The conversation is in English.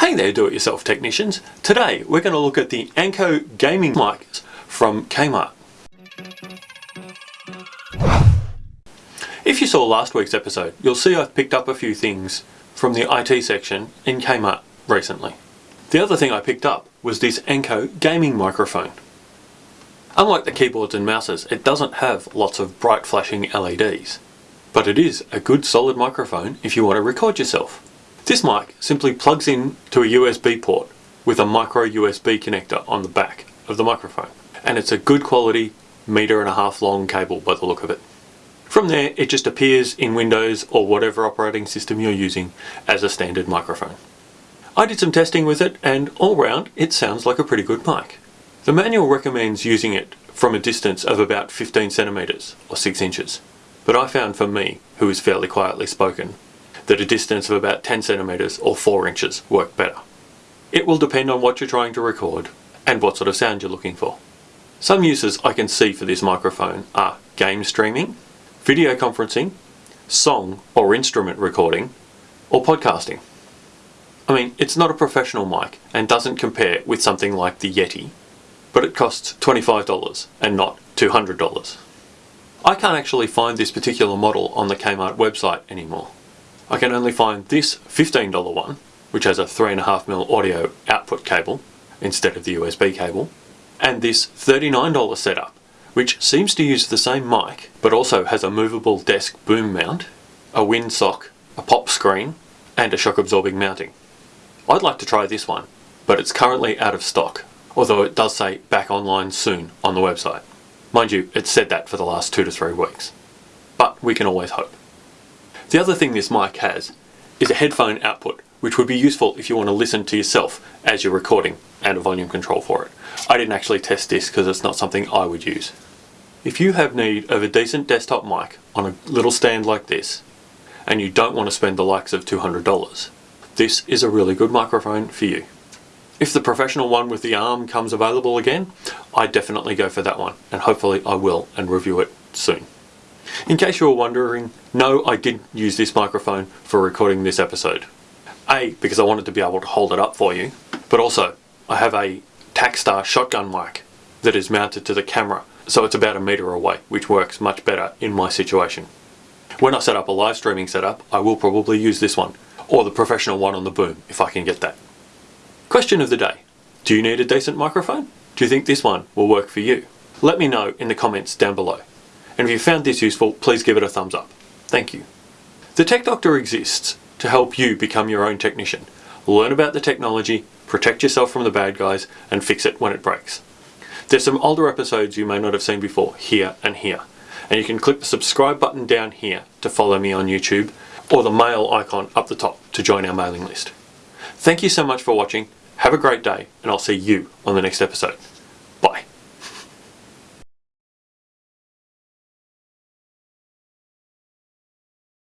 Hey there do-it-yourself technicians. Today we're going to look at the Anko gaming mics from Kmart. If you saw last week's episode, you'll see I've picked up a few things from the IT section in Kmart recently. The other thing I picked up was this Anko gaming microphone. Unlike the keyboards and mouses, it doesn't have lots of bright flashing LEDs. But it is a good solid microphone if you want to record yourself. This mic simply plugs in to a USB port with a micro USB connector on the back of the microphone. And it's a good quality meter and a half long cable by the look of it. From there, it just appears in Windows or whatever operating system you're using as a standard microphone. I did some testing with it and all round it sounds like a pretty good mic. The manual recommends using it from a distance of about 15 centimeters or 6 inches. But I found for me, who is fairly quietly spoken, that a distance of about 10 centimeters or 4 inches work better. It will depend on what you're trying to record and what sort of sound you're looking for. Some uses I can see for this microphone are game streaming, video conferencing, song or instrument recording, or podcasting. I mean, it's not a professional mic and doesn't compare with something like the Yeti, but it costs $25 and not $200. I can't actually find this particular model on the Kmart website anymore. I can only find this $15 one, which has a 3.5mm audio output cable instead of the USB cable, and this $39 setup, which seems to use the same mic, but also has a movable desk boom mount, a windsock, a pop screen, and a shock absorbing mounting. I'd like to try this one, but it's currently out of stock, although it does say back online soon on the website. Mind you, it's said that for the last two to three weeks. But we can always hope. The other thing this mic has is a headphone output, which would be useful if you want to listen to yourself as you're recording and a volume control for it. I didn't actually test this because it's not something I would use. If you have need of a decent desktop mic on a little stand like this, and you don't want to spend the likes of $200, this is a really good microphone for you. If the professional one with the arm comes available again, I definitely go for that one, and hopefully I will and review it soon. In case you were wondering, no, I didn't use this microphone for recording this episode. A, because I wanted to be able to hold it up for you, but also I have a Takstar shotgun mic that is mounted to the camera so it's about a meter away, which works much better in my situation. When I set up a live streaming setup, I will probably use this one, or the professional one on the boom, if I can get that. Question of the day. Do you need a decent microphone? Do you think this one will work for you? Let me know in the comments down below. And if you found this useful, please give it a thumbs up. Thank you. The Tech Doctor exists to help you become your own technician. Learn about the technology, protect yourself from the bad guys, and fix it when it breaks. There's some older episodes you may not have seen before, here and here. And you can click the subscribe button down here to follow me on YouTube, or the mail icon up the top to join our mailing list. Thank you so much for watching, have a great day, and I'll see you on the next episode.